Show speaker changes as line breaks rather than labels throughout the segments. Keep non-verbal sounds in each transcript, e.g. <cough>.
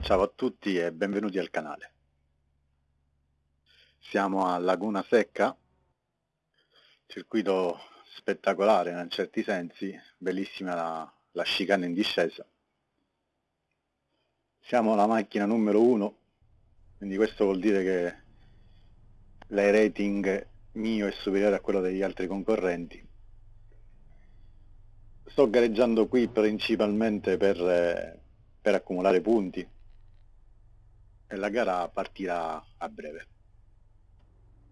Ciao a tutti e benvenuti al canale. Siamo a Laguna Secca, circuito spettacolare in certi sensi, bellissima la, la chicane in discesa. Siamo la macchina numero 1, quindi questo vuol dire che l'high rating mio è superiore a quello degli altri concorrenti. Sto gareggiando qui principalmente per, eh, per accumulare punti e la gara partirà a breve.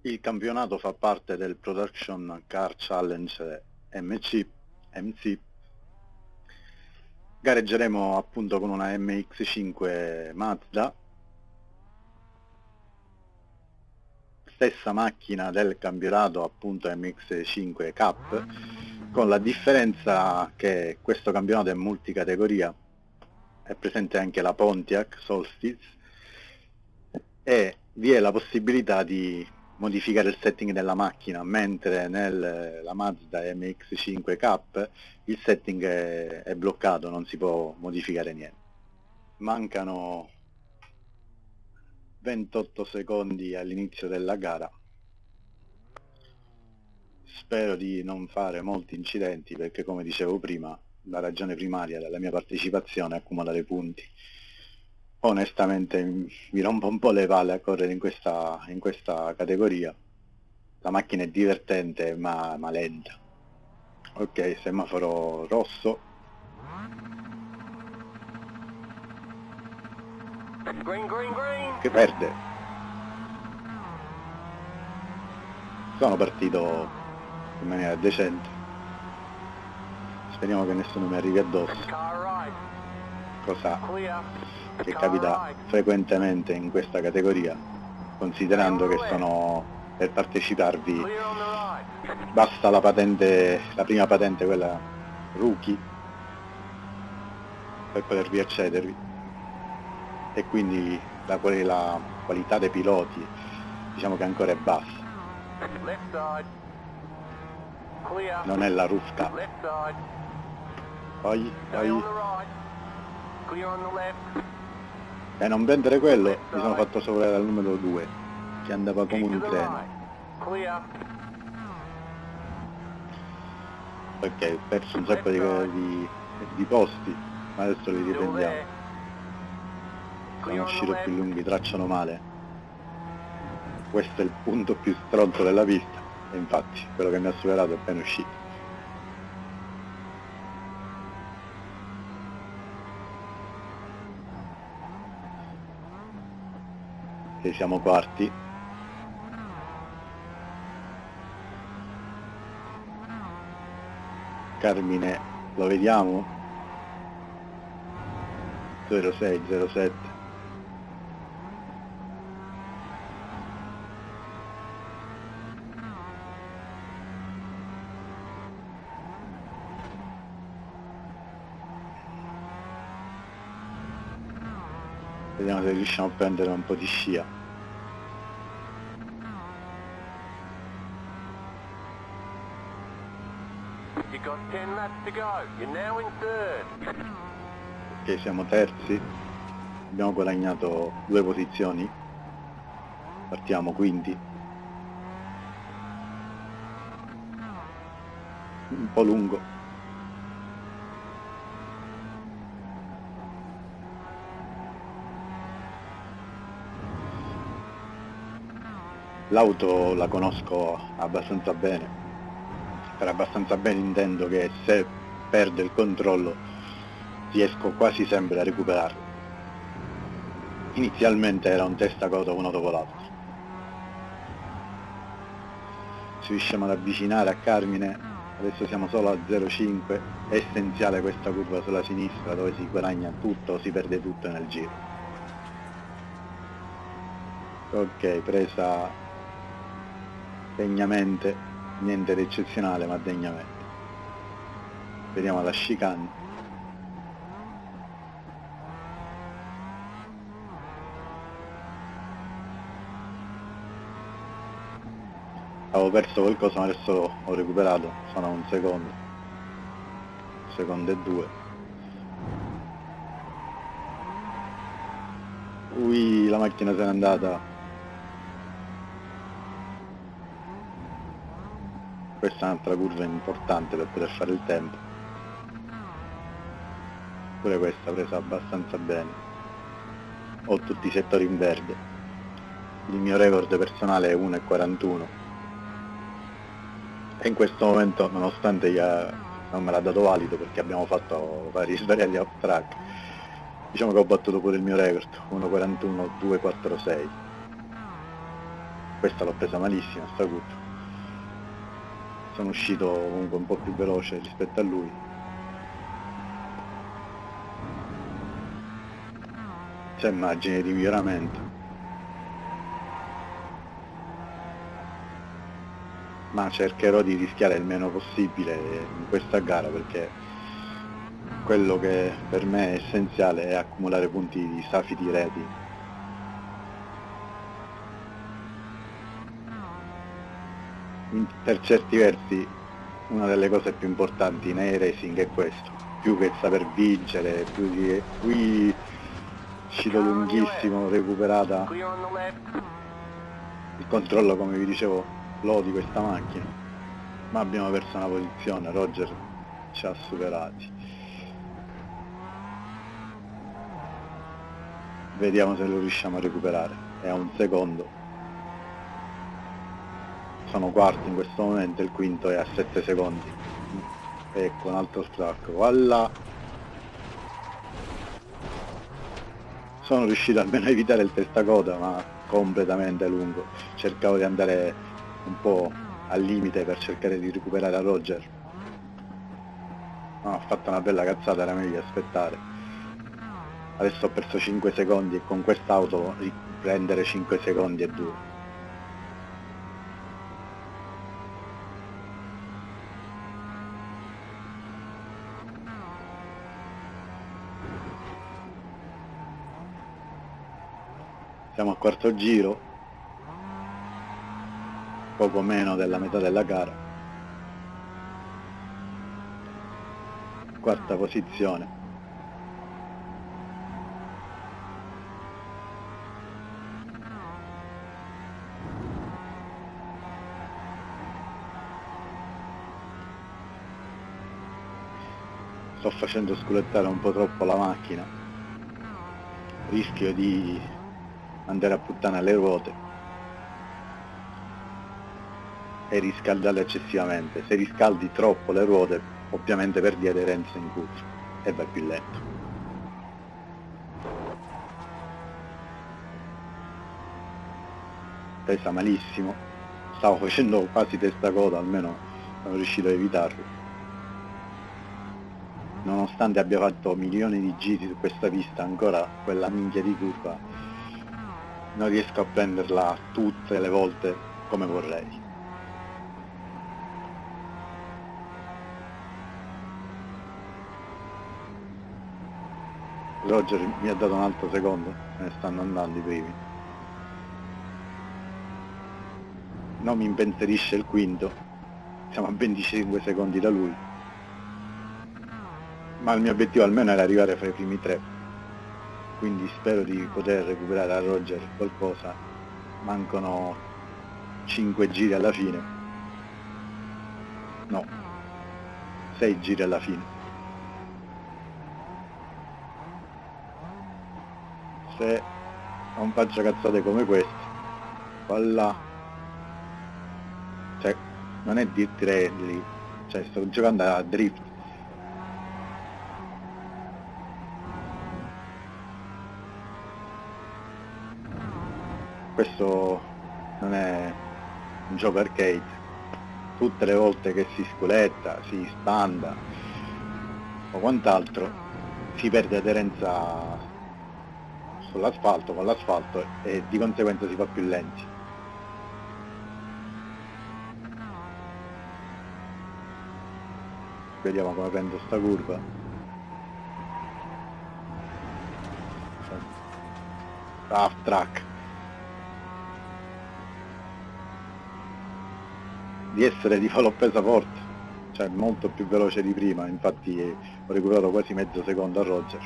Il campionato fa parte del Production Car Challenge MC, MC. Gareggeremo appunto con una MX5 Mazda stessa macchina del campionato appunto MX5 Cup con la differenza che questo campionato è multicategoria. È presente anche la Pontiac Solstice e vi è la possibilità di modificare il setting della macchina mentre nella Mazda MX5 Cup il setting è, è bloccato, non si può modificare niente. Mancano 28 secondi all'inizio della gara. Spero di non fare molti incidenti perché come dicevo prima la ragione primaria della mia partecipazione è accumulare punti. Onestamente mi rompo un po' le palle a correre in questa, in questa categoria. La macchina è divertente ma, ma lenta. Ok semaforo rosso Green, green, green. Che perde. Sono partito in maniera decente. Speriamo che nessuno mi arrivi addosso. Cosa che capita frequentemente in questa categoria, considerando che sono per parteciparvi basta la patente, la prima patente, quella rookie, per potervi accedervi e quindi la, la qualità dei piloti diciamo che ancora è bassa. Non è la rufca poi poi. E non vendere quello mi sono fatto sovrare dal numero 2 che andava come un treno. Ok ho perso un sacco di, di, di posti ma adesso li riprendiamo sono uscito più lunghi, tracciano male. Questo è il punto più stronzo della pista e infatti quello che mi ha superato è appena uscito. E siamo quarti. Carmine, lo vediamo? 06, 07. Vediamo se riusciamo a prendere un po' di scia. Ok siamo terzi. Abbiamo guadagnato due posizioni. Partiamo quindi un po' lungo L'auto la conosco abbastanza bene, per abbastanza bene intendo che se perde il controllo riesco quasi sempre a recuperarlo. Inizialmente era un testacoda uno dopo l'altro. Ci riusciamo ad avvicinare a Carmine, adesso siamo solo a 0,5, è essenziale questa curva sulla sinistra dove si guadagna tutto, si perde tutto nel giro. Ok, presa degnamente, niente di eccezionale ma degnamente. Vediamo la chicane. avevo perso qualcosa ma adesso ho recuperato sono un secondo secondo e due ui la macchina se n'è andata questa è un'altra curva importante per poter fare il tempo. Pure questa presa abbastanza bene. Ho tutti i settori in verde. Il mio record personale è 1,41 e in questo momento nonostante non me l'ha dato valido perché abbiamo fatto vari <laughs> svariati off track diciamo che ho battuto pure il mio record 1.41 2.46 questa l'ho presa malissimo sta curva sono uscito comunque un po' più veloce rispetto a lui. C'è margine di miglioramento. Ma cercherò di rischiare il meno possibile in questa gara perché quello che per me è essenziale è accumulare punti di safety rating per certi versi una delle cose più importanti nei racing è questo. Più che saper vincere più di qui uscito lunghissimo recuperata il controllo come vi dicevo lodi questa macchina. Ma abbiamo perso una posizione Roger ci ha superati. Vediamo se lo riusciamo a recuperare. È a un secondo sono quarti in questo momento il quinto è a 7 secondi. Ecco un altro stracco. Voilà. Sono riuscito almeno a evitare il testacoda ma completamente lungo. Cercavo di andare un po' al limite per cercare di recuperare a Roger. No, ho fatto una bella cazzata era meglio aspettare. Adesso ho perso 5 secondi e con quest'auto riprendere 5 secondi e 2 siamo al quarto giro. Poco meno della metà della gara. Quarta posizione. Sto facendo sculettare un po' troppo la macchina. Rischio di andare a puttana le ruote e riscaldarle eccessivamente. Se riscaldi troppo le ruote ovviamente perdi aderenza in curva e vai più lento. Pesa malissimo, stavo facendo quasi testa coda, almeno sono riuscito a evitarlo. Nonostante abbia fatto milioni di giri su questa pista, ancora quella minchia di curva non riesco a prenderla tutte le volte come vorrei. Roger mi ha dato un altro secondo, se ne stanno andando i primi. Non mi impensierisce il quinto, siamo a 25 secondi da lui. Ma il mio obiettivo almeno era arrivare fra i primi tre. Quindi spero di poter recuperare a Roger qualcosa. Mancano 5 giri alla fine. No, 6 giri alla fine. se non faccio cazzate come queste voilà cioè non è dirt rally cioè sto giocando a drift questo non è un gioco arcade tutte le volte che si sculetta, si spanda o quant'altro si perde aderenza sull'asfalto, con l'asfalto e di conseguenza si fa più lenti. Vediamo come prendo sta curva. Half track. Di essere di falò pesa forte, cioè molto più veloce di prima, infatti ho recuperato quasi mezzo secondo a Roger.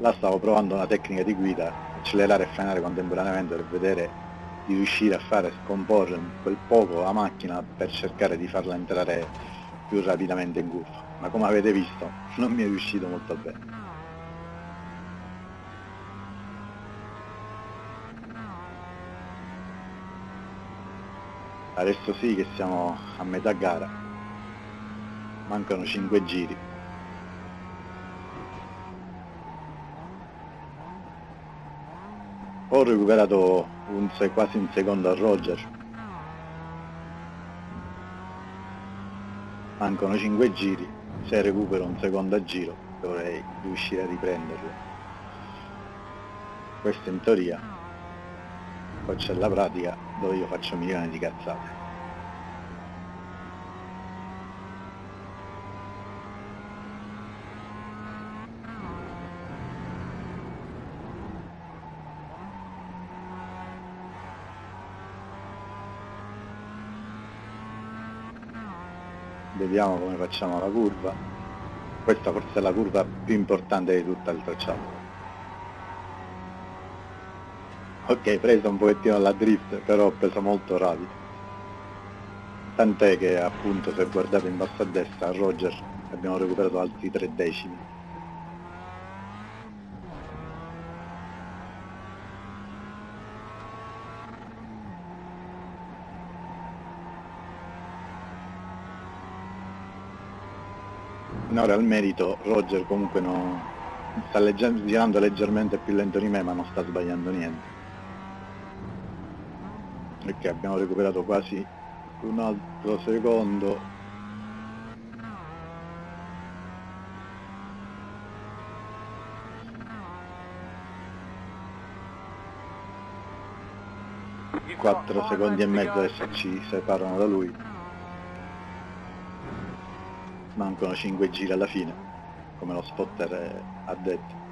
Là stavo provando una tecnica di guida, accelerare e frenare contemporaneamente per vedere di riuscire a fare scomporre quel poco la macchina per cercare di farla entrare più rapidamente in curva ma come avete visto non mi è riuscito molto bene. Adesso sì che siamo a metà gara. Mancano 5 giri. Ho recuperato un, quasi un secondo a Roger. Mancano 5 giri se recupero un secondo giro dovrei riuscire a riprenderlo. Questo in teoria poi c'è la pratica dove io faccio milioni di cazzate vediamo come facciamo la curva. Questa forse è la curva più importante di tutta il tracciato. Ok preso un pochettino la drift però ho preso molto rapido. Tant'è che appunto se guardate in basso a destra a Roger abbiamo recuperato altri tre decimi in ora al merito Roger comunque no, sta legger girando leggermente più lento di me ma non sta sbagliando niente. Perché abbiamo recuperato quasi un altro secondo. Quattro secondi e mezzo adesso ci separano da lui mancano 5 giri alla fine come lo spotter ha detto.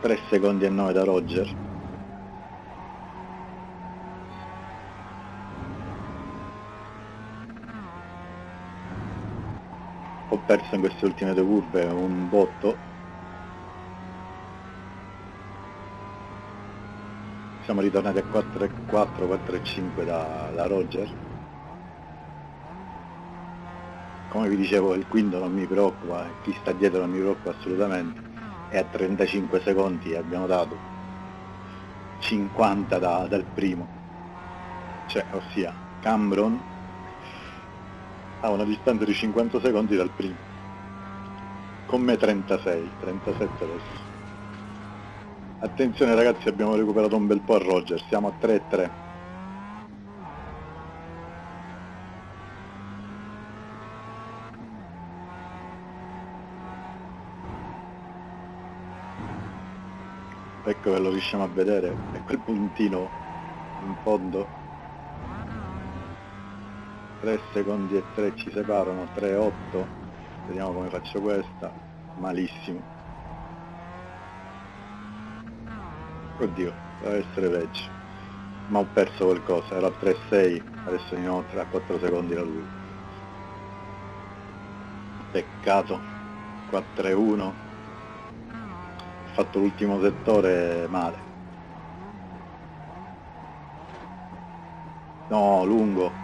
Tre secondi e 9 da Roger. Ho perso in queste ultime due curve un botto siamo ritornati a 4.4, 4.5 da, da Roger. Come vi dicevo il quinto non mi preoccupa chi sta dietro non mi preoccupa assolutamente. E a 35 secondi abbiamo dato 50 da, dal primo. Cioè ossia Cambron a una distanza di 50 secondi dal primo. Con me 36 37 adesso Attenzione ragazzi abbiamo recuperato un bel po' a Roger, siamo a 3-3. Ecco che lo riusciamo a vedere, è quel puntino in fondo. 3 secondi e 3 ci separano, 3-8. Vediamo come faccio questa. Malissimo. Oddio, deve essere peggio. Ma ho perso qualcosa, era a 3-6, adesso ne ho 3-4 secondi da lui. Peccato. 4-1. Ho fatto l'ultimo settore male. No, lungo.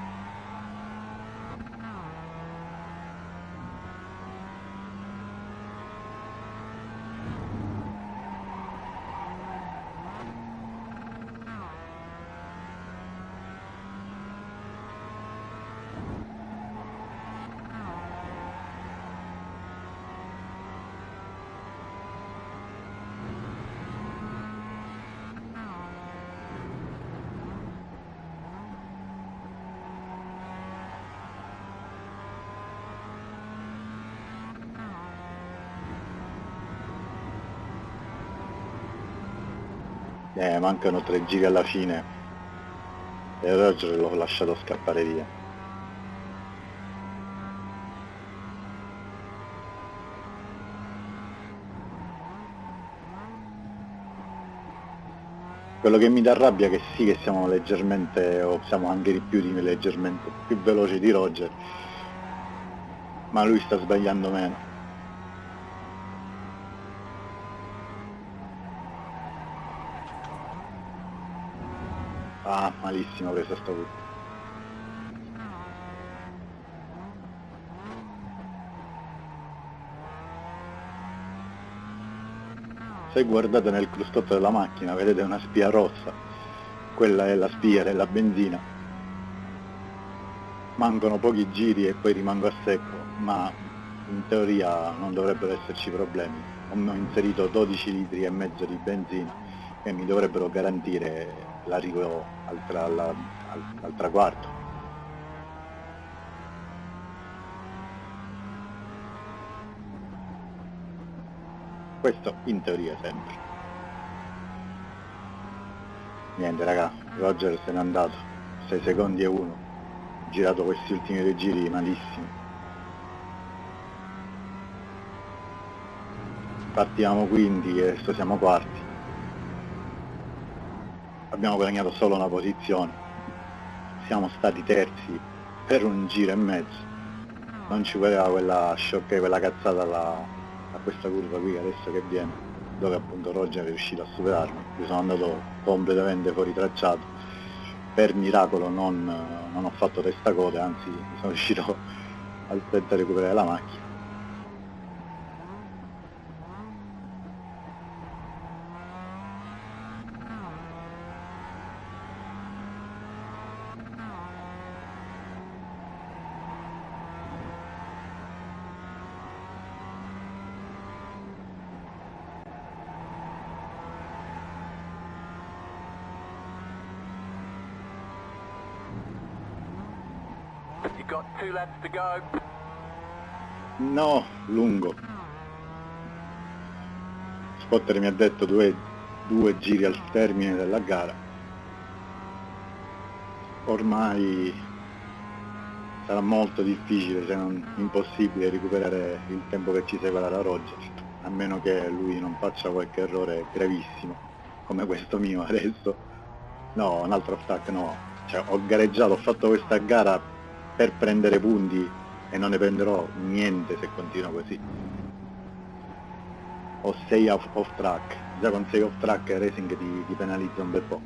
Eh, mancano tre giri alla fine. e Roger l'ho lasciato scappare via. Quello che mi dà rabbia è che sì che siamo leggermente, o siamo anche di più di leggermente più veloci di Roger, ma lui sta sbagliando meno. Ah, malissimo sto qui. Se guardate nel cruscotto della macchina vedete una spia rossa, quella è la spia della benzina. Mancano pochi giri e poi rimango a secco, ma in teoria non dovrebbero esserci problemi. Ho inserito 12 litri e mezzo di benzina che mi dovrebbero garantire l'arrivo al, tra, al, al, al traguardo. Questo in teoria sempre. Niente raga, Roger se n'è andato, 6 secondi e 1, ho girato questi ultimi due giri malissimo. Partiamo quindi e adesso siamo quarti abbiamo guadagnato solo una posizione, siamo stati terzi per un giro e mezzo, non ci voleva quella sciocca, quella cazzata alla, a questa curva qui adesso che viene, dove appunto Roger è riuscito a superarmi, io sono andato completamente fuori tracciato, per miracolo non, non ho fatto testa coda, anzi sono riuscito <laughs> a recuperare la macchina No, lungo. Spotter mi ha detto due, due giri al termine della gara. Ormai sarà molto difficile, se non impossibile, recuperare il tempo che ci segue da Roger, a meno che lui non faccia qualche errore gravissimo, come questo mio adesso. No, un altro stack no. Cioè, ho gareggiato, ho fatto questa gara per prendere punti e non ne prenderò niente se continuo così. Ho 6 off, off, track. Già con 6 off track Racing ti, ti penalizza un bel po'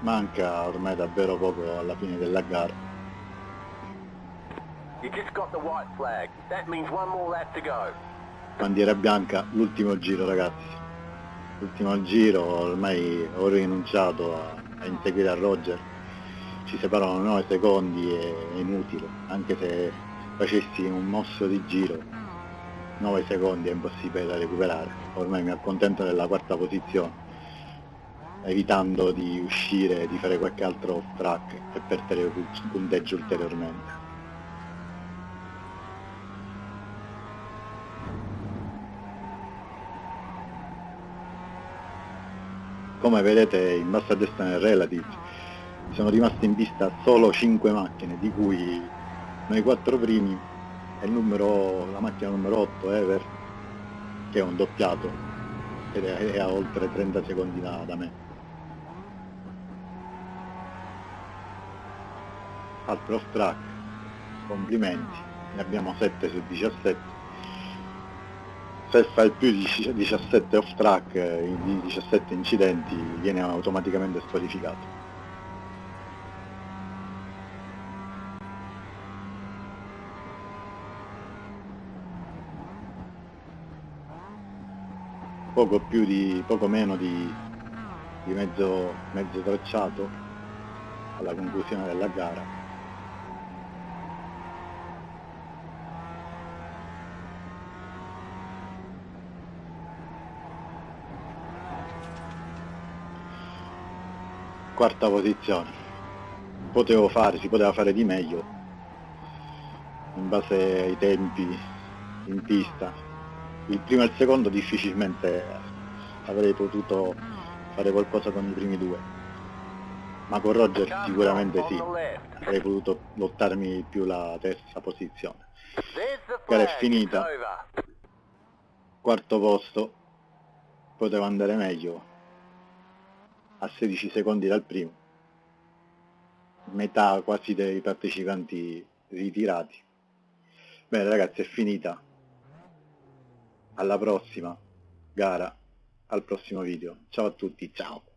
manca ormai davvero poco alla fine della gara. Bandiera bianca, l'ultimo giro ragazzi. L'ultimo giro, ormai ho rinunciato a, a inseguire a Roger. Ci separano 9 secondi, è, è inutile, anche se facessi un mosso di giro 9 secondi è impossibile da recuperare ormai mi accontento della quarta posizione evitando di uscire, di fare qualche altro track e perdere punteggio ulteriormente. Come vedete in basso a destra nel relative sono rimaste in pista solo 5 macchine, di cui noi 4 primi e numero, la macchina numero 8 Ever, che è un doppiato ed è a oltre 30 secondi da, da me. Altro off track complimenti, ne abbiamo 7 su 17. Se fa il più di 17 off track, eh, di 17 incidenti, viene automaticamente squalificato. poco più di poco meno di, di mezzo, mezzo tracciato alla conclusione della gara quarta posizione. Potevo fare, si poteva fare di meglio in base ai tempi in pista. Il primo e il secondo difficilmente avrei potuto fare qualcosa con i primi due. Ma con Roger sicuramente sì avrei potuto lottarmi più la terza posizione. Gara è finita. Quarto posto. Poteva andare meglio a 16 secondi dal primo metà quasi dei partecipanti ritirati bene ragazzi è finita alla prossima gara, al prossimo video. Ciao a tutti, ciao!